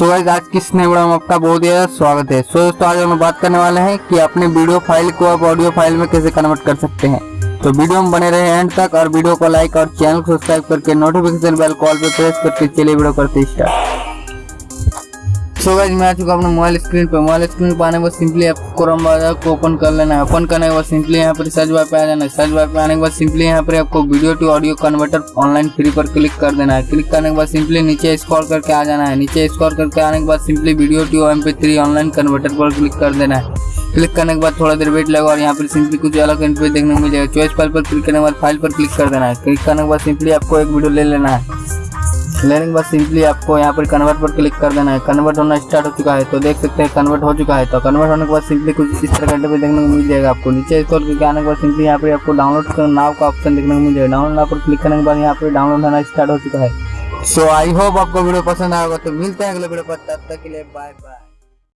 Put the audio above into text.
So guys आज किस इस नए वीडियो में आपका बहुत ज़्यादा स्वागत है। सो so, दोस्तों आज हम बात करने वाले हैं कि अपने वीडियो फ़ाइल को आप ऑडियो फ़ाइल में कैसे कन्वर्ट कर सकते हैं। तो वीडियो में बने रहे एंड तक और वीडियो को लाइक और चैनल को सब्सक्राइब करके नोटिफिकेशन बेल कॉल पर प्रेस करके चलिए वीडियो करते स्टार्ट सो गाइस मैं आ चुका अपने मोबाइल स्क्रीन पे। मोबाइल स्क्रीन पे आने बाद सिंपली आपको क्रोम ब्राउज़र को ओपन कर लेना है। ओपन करने के बाद सिंपली यहाँ पर सर्च बार पे आ जाना है। सर्च बार पे आने के बाद सिंपली यहाँ पर आपको video to audio converter online free पर क्लिक कर देना है। क्लिक करने के बाद सिंपली नीचे स्क्रॉल करके आ जाना है। नीचे स्क्रॉल करके आने के बाद simply video to M three online converter पर क्लिक कर देना है। क्लिक करने के बाद थोड़ा देर वेट लगा और यहाँ पर सिंपली कुछ अलग इंटरफेस देखने को मिल जाएगा चॉइस फ़ाइल पर क्लिक करने के बाद फ़ाइल पर क्लिक कर देना है। क्लिक करने के बाद सिंपली आपको एक वीडियो ले लेना है। लेने के बाद सिंपली आपको यहाँ पर कन्वर्ट पर क्लिक कर देना है। कन्वर्ट होना स्टार्ट हो चुका है तो देख सकते हैं कन्वर्ट हो चुका है। तो कन्वर्ट होने के बाद सिंपली कुछ इस तरह का देखने को मिल जाएगा आपको। नीचे स्टोर करके आने के बाद सिंपली यहाँ पर आपको डाउनलोड नाव का ऑप्शन देखने को मिल जाएगा। डाउनलोड नाव पर क्लिक करने के बाद यहाँ पर डाउनलोड होना स्टार्ट हो चुका है। सो आई होप आपको वीडियो पसंद आएगा तो मिलते हैं अगले वीडियो पर। तब तक के लिए बाय बाय